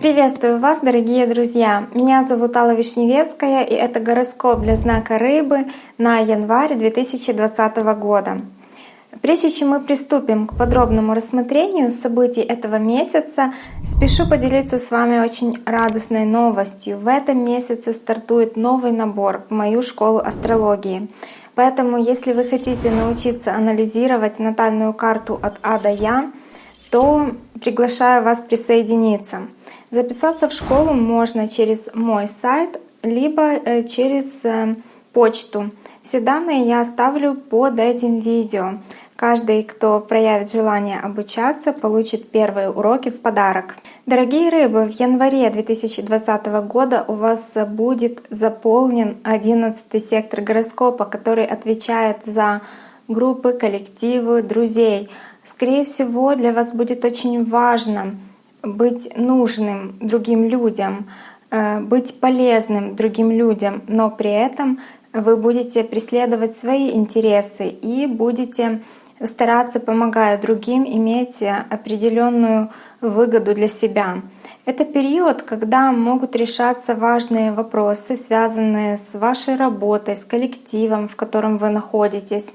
Приветствую вас, дорогие друзья! Меня зовут Алла Вишневецкая, и это гороскоп для знака Рыбы на январь 2020 года. Прежде чем мы приступим к подробному рассмотрению событий этого месяца, спешу поделиться с вами очень радостной новостью. В этом месяце стартует новый набор в мою школу астрологии. Поэтому, если вы хотите научиться анализировать натальную карту от А до Я, то приглашаю вас присоединиться. Записаться в школу можно через мой сайт, либо э, через э, почту. Все данные я оставлю под этим видео. Каждый, кто проявит желание обучаться, получит первые уроки в подарок. Дорогие рыбы, в январе 2020 года у вас будет заполнен 11 сектор гороскопа, который отвечает за группы, коллективы, друзей. Скорее всего, для вас будет очень важно быть нужным другим людям, э, быть полезным другим людям, но при этом вы будете преследовать свои интересы и будете стараться, помогая другим, иметь определенную выгоду для себя. Это период, когда могут решаться важные вопросы, связанные с вашей работой, с коллективом, в котором вы находитесь.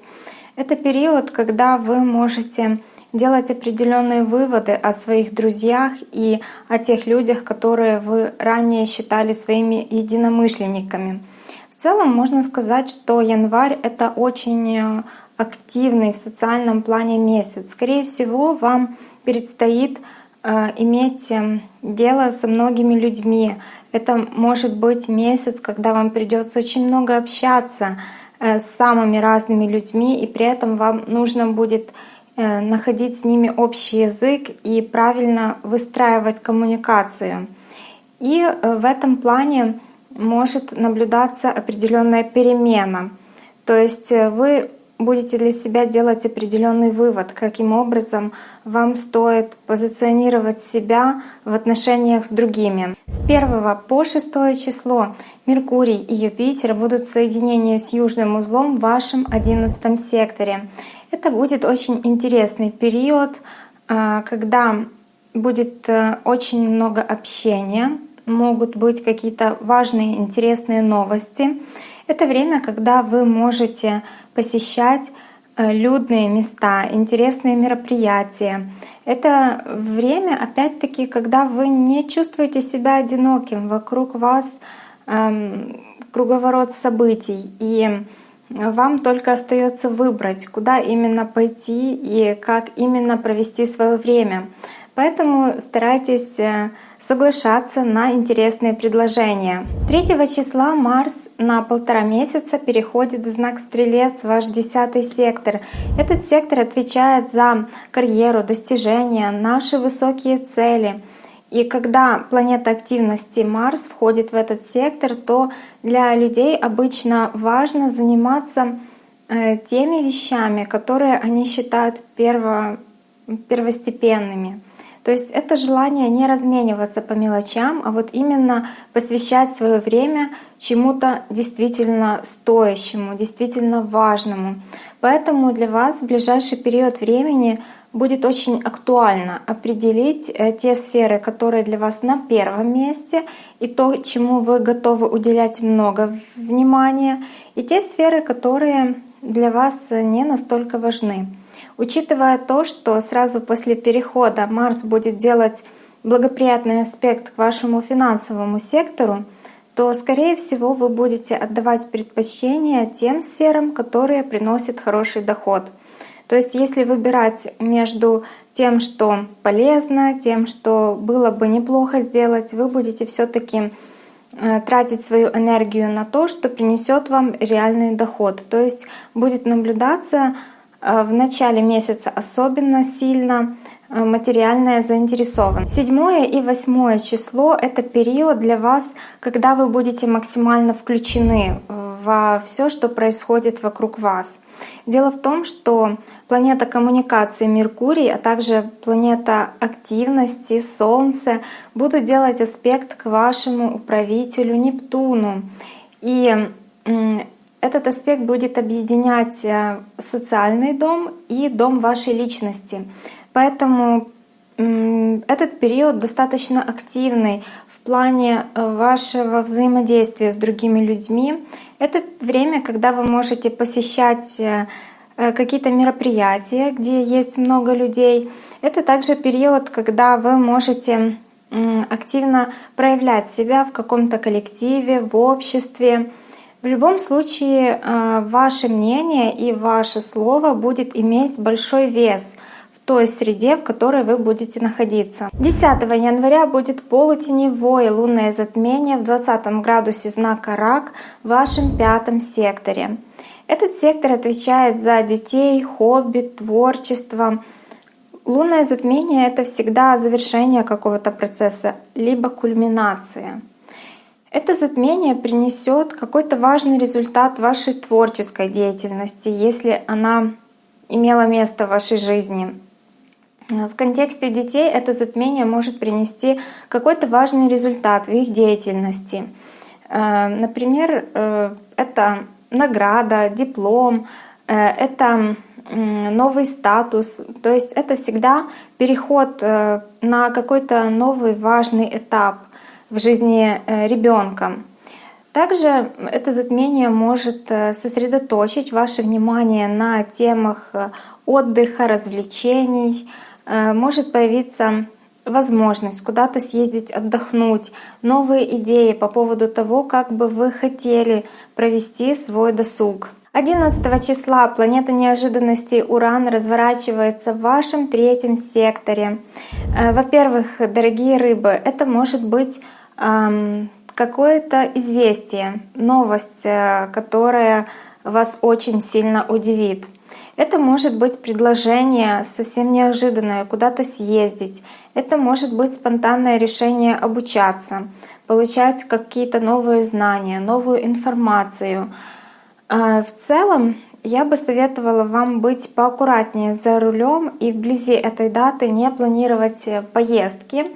Это период, когда вы можете делать определенные выводы о своих друзьях и о тех людях, которые вы ранее считали своими единомышленниками. В целом можно сказать, что январь — это очень активный в социальном плане месяц. Скорее всего, вам предстоит э, иметь э, дело со многими людьми. Это может быть месяц, когда вам придется очень много общаться э, с самыми разными людьми, и при этом вам нужно будет находить с ними общий язык и правильно выстраивать коммуникацию. И в этом плане может наблюдаться определенная перемена. То есть вы будете для себя делать определенный вывод, каким образом вам стоит позиционировать себя в отношениях с другими. С 1 по 6 число Меркурий и Юпитер будут в соединении с южным узлом в вашем 11 секторе. Это будет очень интересный период, а, когда будет э, очень много общения, могут быть какие-то важные, интересные новости. Это время, когда вы можете посещать э, людные места, интересные мероприятия. Это время, опять-таки, когда вы не чувствуете себя одиноким, вокруг вас эм, круговорот событий, и вам только остается выбрать, куда именно пойти и как именно провести свое время. Поэтому старайтесь э, соглашаться на интересные предложения. 3 числа Марс на полтора месяца переходит в знак Стрелец, ваш десятый сектор. Этот сектор отвечает за карьеру, достижения, наши высокие цели. И когда планета активности Марс входит в этот сектор, то для людей обычно важно заниматься э, теми вещами, которые они считают перво, первостепенными. То есть это желание не размениваться по мелочам, а вот именно посвящать свое время чему-то действительно стоящему, действительно важному. Поэтому для вас в ближайший период времени будет очень актуально определить э, те сферы, которые для вас на первом месте, и то, чему вы готовы уделять много внимания, и те сферы, которые для вас не настолько важны. Учитывая то, что сразу после перехода Марс будет делать благоприятный аспект к вашему финансовому сектору, то, скорее всего, вы будете отдавать предпочтение тем сферам, которые приносят хороший доход. То есть если выбирать между тем, что полезно, тем, что было бы неплохо сделать, вы будете все таки э, тратить свою энергию на то, что принесет вам реальный доход. То есть будет наблюдаться в начале месяца особенно сильно э, материальная заинтересованность. Седьмое и восьмое число — это период для вас, когда вы будете максимально включены э, во все, что происходит вокруг вас. Дело в том, что планета коммуникации Меркурий, а также планета активности Солнце будут делать аспект к вашему управителю Нептуну. И этот аспект будет объединять э, социальный дом и дом вашей личности. Поэтому этот период достаточно активный в плане э, вашего взаимодействия с другими людьми. Это время, когда вы можете посещать э, какие-то мероприятия, где есть много людей. Это также период, когда вы можете активно проявлять себя в каком-то коллективе, в обществе. В любом случае, э, ваше мнение и ваше слово будет иметь большой вес в той среде, в которой вы будете находиться. 10 января будет полутеневое лунное затмение в 20 градусе знака Рак в вашем пятом секторе. Этот сектор отвечает за детей, хобби, творчество, Лунное затмение — это всегда завершение какого-то процесса, либо кульминация. Это затмение принесет какой-то важный результат вашей творческой деятельности, если она имела место в вашей жизни. В контексте детей это затмение может принести какой-то важный результат в их деятельности. Э, например, э, это награда, диплом, э, это новый статус. То есть это всегда переход на какой-то новый важный этап в жизни э, ребенка. Также это затмение может э, сосредоточить ваше внимание на темах отдыха, развлечений. Может появиться возможность куда-то съездить отдохнуть, новые идеи по поводу того, как бы вы хотели провести свой досуг. 11 числа планета неожиданностей Уран разворачивается в вашем третьем секторе. Э, во-первых, дорогие рыбы, это может быть эм, какое-то известие, новость, э, которая вас очень сильно удивит. Это может быть предложение совсем неожиданное, куда-то съездить. Это может быть спонтанное решение обучаться, получать какие-то новые знания, новую информацию — в целом, я бы советовала вам быть поаккуратнее за рулем и вблизи этой даты не планировать э, поездки,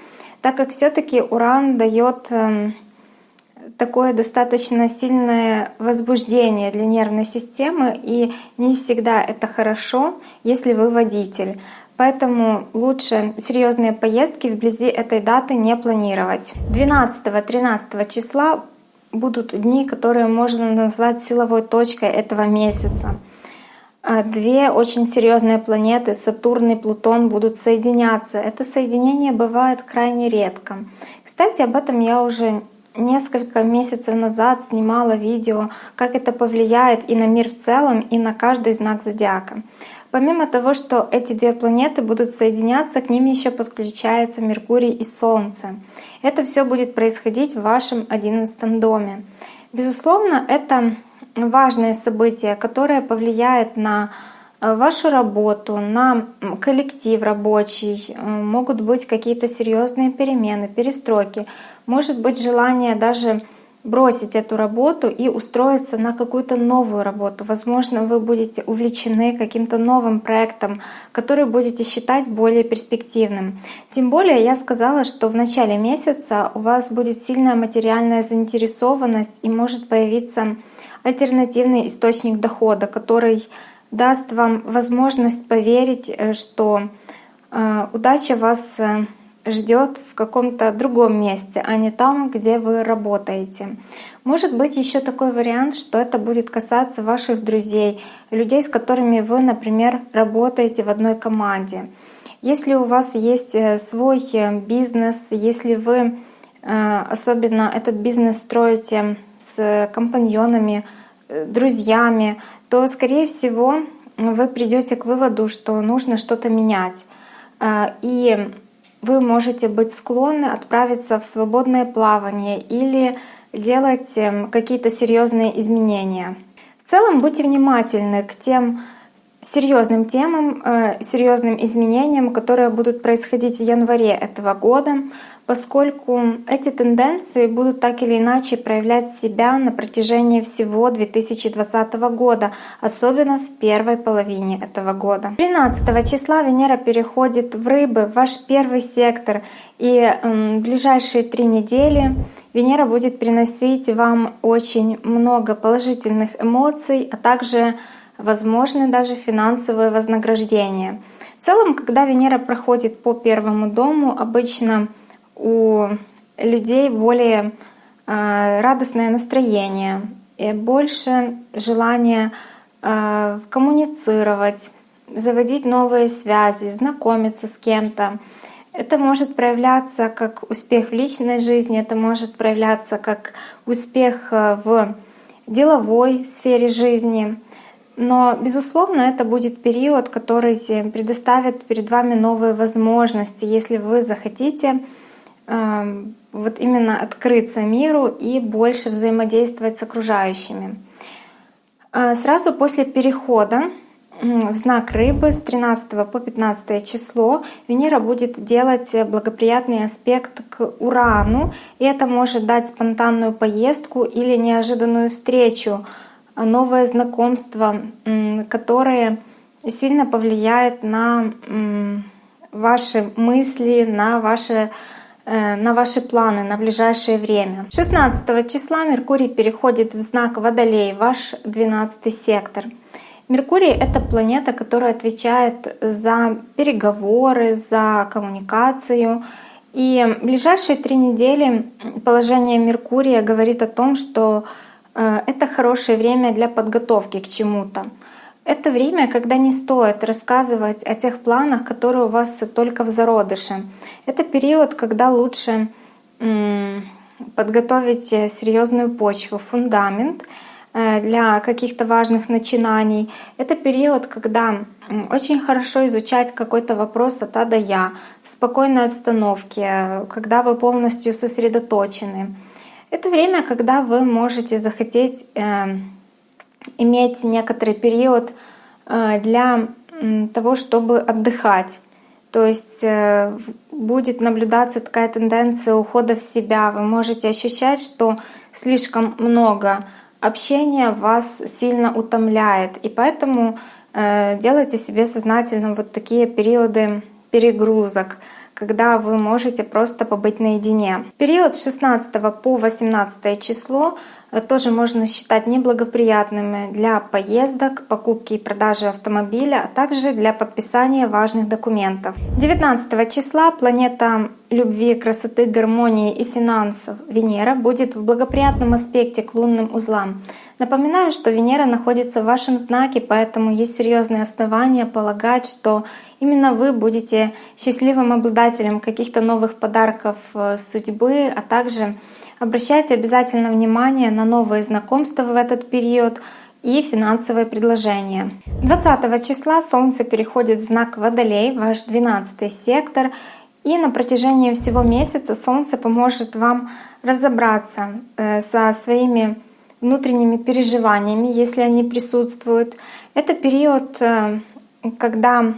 так как все-таки уран дает эм, такое достаточно сильное возбуждение для нервной системы, и не всегда это хорошо, если вы водитель. Поэтому лучше серьезные поездки вблизи этой даты не планировать. 12-13 числа будут дни, которые можно назвать силовой точкой этого месяца. А две очень серьезные планеты, Сатурн и Плутон, будут соединяться. Это соединение бывает крайне редко. Кстати, об этом я уже несколько месяцев назад снимала видео, как это повлияет и на мир в целом, и на каждый знак зодиака. Помимо того, что эти две планеты будут соединяться, к ним еще подключается Меркурий и Солнце. Это все будет происходить в вашем одиннадцатом доме. Безусловно, это важное событие, которое повлияет на э, вашу работу, на коллектив рабочий, э, могут быть какие-то серьезные перемены, перестройки, может быть желание даже бросить эту работу и устроиться на какую-то новую работу. Возможно, вы будете увлечены каким-то новым проектом, который будете считать более перспективным. Тем более я сказала, что в начале месяца у вас будет сильная материальная заинтересованность и может появиться альтернативный источник дохода, который даст вам возможность поверить, э, что э, удача вас э, ждет в каком-то другом месте, а не там, где вы работаете. Может быть еще такой вариант, что это будет касаться ваших друзей, людей, с которыми вы, например, работаете в одной команде. Если у вас есть э, свой э, бизнес, если вы э, особенно этот бизнес строите с компаньонами, друзьями, то, скорее всего, вы придете к выводу, что нужно что-то менять. И вы можете быть склонны отправиться в свободное плавание или делать эм, какие-то серьезные изменения. В целом будьте внимательны к тем серьезным темам, э, серьезным изменениям, которые будут происходить в январе этого года, поскольку эти тенденции будут так или иначе проявлять себя на протяжении всего 2020 года, особенно в первой половине этого года. 13 числа Венера переходит в Рыбы, ваш первый сектор, и в ближайшие три недели Венера будет приносить вам очень много положительных эмоций, а также возможны даже финансовые вознаграждения. В целом, когда Венера проходит по первому дому, обычно у людей более э, радостное настроение, больше желания э, коммуницировать, заводить новые связи, знакомиться с кем-то. Это может проявляться как успех в личной жизни, это может проявляться как успех э, в деловой сфере жизни. Но, безусловно, это будет период, который предоставит перед вами новые возможности, если вы захотите э, вот именно открыться миру и больше взаимодействовать с окружающими. Э, сразу после перехода в знак рыбы с 13 по 15 число Венера будет делать благоприятный аспект к Урану, и это может дать спонтанную поездку или неожиданную встречу новое знакомство, которое сильно повлияет на ваши мысли, на ваши э, на ваши планы на ближайшее время. 16 числа Меркурий переходит в знак Водолей, ваш 12 сектор. Меркурий — это планета, которая отвечает за переговоры, за коммуникацию. И ближайшие три недели положение Меркурия говорит о том, что это хорошее время для подготовки к чему-то. Это время, когда не стоит рассказывать о тех планах, которые у вас только в зародыше. Это период, когда лучше подготовить серьезную почву, фундамент э, для каких-то важных начинаний. Это период, когда очень хорошо изучать какой-то вопрос от А до Я в спокойной обстановке, когда вы полностью сосредоточены. Это время, когда вы можете захотеть э, иметь некоторый период э, для э, того, чтобы отдыхать. То есть э, будет наблюдаться такая тенденция ухода в себя. Вы можете ощущать, что слишком много общения вас сильно утомляет. И поэтому э, делайте себе сознательно вот такие периоды перегрузок когда вы можете просто побыть наедине. Период с 16 по 18 число э, тоже можно считать неблагоприятными для поездок, покупки и продажи автомобиля, а также для подписания важных документов. 19 числа планета любви, красоты, гармонии и финансов Венера будет в благоприятном аспекте к лунным узлам. Напоминаю, что Венера находится в вашем знаке, поэтому есть серьезные основания полагать, что именно вы будете счастливым обладателем каких-то новых подарков э, судьбы, а также обращайте обязательно внимание на новые знакомства в этот период и финансовые предложения. 20 числа Солнце переходит в знак Водолей, ваш 12 сектор, и на протяжении всего месяца Солнце поможет вам разобраться э, со своими внутренними переживаниями, если они присутствуют. Это период, э, когда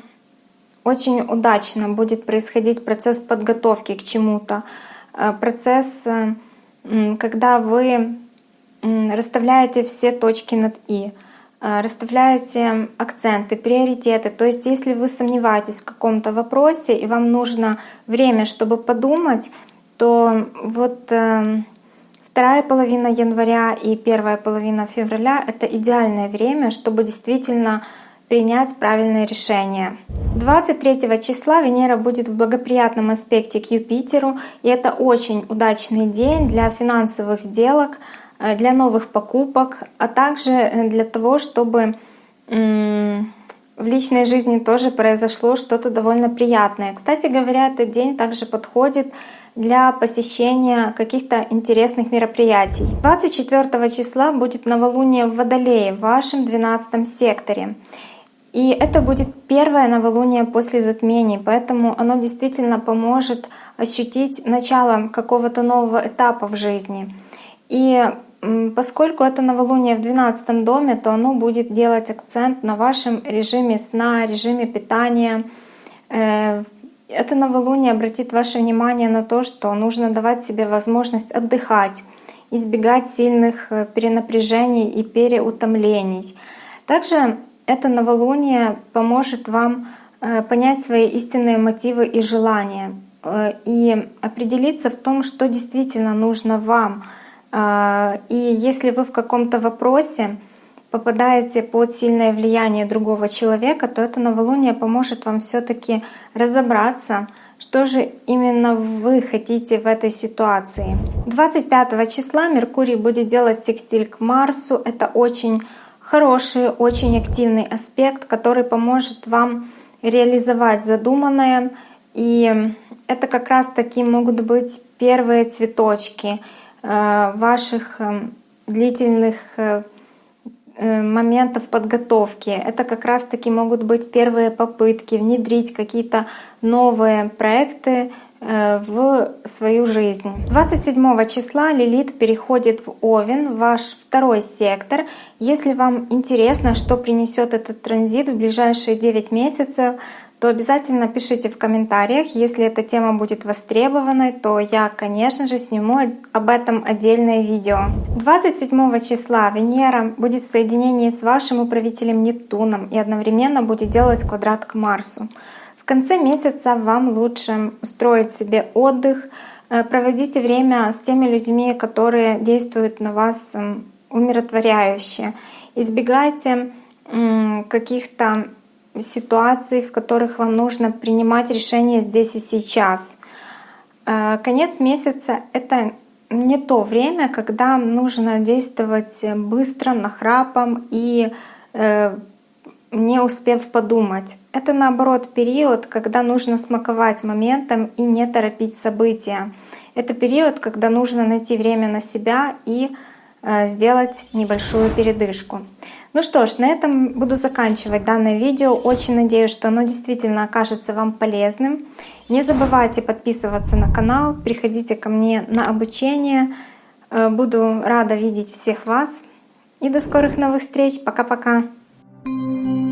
очень удачно будет происходить процесс подготовки к чему-то, э, процесс, э, когда вы расставляете все точки над «и», расставляете акценты, приоритеты. То есть если вы сомневаетесь в каком-то вопросе и вам нужно время, чтобы подумать, то вот Вторая половина января и первая половина февраля — это идеальное время, чтобы действительно принять правильное решение. 23 числа Венера будет в благоприятном аспекте к Юпитеру, и это очень удачный день для финансовых сделок, э, для новых покупок, а также э, для того, чтобы в личной жизни тоже произошло что-то довольно приятное. Кстати говоря, этот день также подходит для посещения каких-то интересных мероприятий. 24 числа будет новолуние в Водолее, в вашем 12 секторе. И это будет первое новолуние после затмений, поэтому оно действительно поможет ощутить начало какого-то нового этапа в жизни. И поскольку это новолуние в 12 доме, то оно будет делать акцент на вашем режиме сна, режиме питания. Э, это новолуние обратит ваше внимание на то, что нужно давать себе возможность отдыхать, избегать сильных э, перенапряжений и переутомлений. Также это новолуние поможет вам э, понять свои истинные мотивы и желания и определиться в том, что действительно нужно вам — и если вы в каком-то вопросе попадаете под сильное влияние другого человека, то это новолуние поможет вам все таки разобраться, что же именно вы хотите в этой ситуации. 25 числа Меркурий будет делать секстиль к Марсу. Это очень хороший, очень активный аспект, который поможет вам реализовать задуманное. И это как раз таки могут быть первые цветочки — Э, ваших эм, длительных э, э, моментов подготовки. Это как раз-таки могут быть первые попытки внедрить какие-то новые проекты в свою жизнь. 27 числа Лилит переходит в Овен, ваш второй сектор. Если вам интересно, что принесет этот транзит в ближайшие 9 месяцев, то обязательно пишите в комментариях. Если эта тема будет востребованной, то я, конечно же, сниму об этом отдельное видео. 27 числа Венера будет в соединении с вашим управителем Нептуном и одновременно будет делать квадрат к Марсу. В конце месяца вам лучше устроить себе отдых, э, проводите время с теми людьми, которые действуют на вас умиротворяюще. Избегайте каких-то ситуаций, в которых вам нужно принимать решения здесь и сейчас. Э, конец месяца — это не то время, когда нужно действовать быстро, нахрапом и э, не успев подумать. Это наоборот период, когда нужно смаковать моментом и не торопить события. Это период, когда нужно найти время на себя и сделать небольшую передышку. Ну что ж, на этом буду заканчивать данное видео. Очень надеюсь, что оно действительно окажется вам полезным. Не забывайте подписываться на канал, приходите ко мне на обучение. Э, буду рада видеть всех вас. И до скорых новых встреч. Пока-пока. Thank you.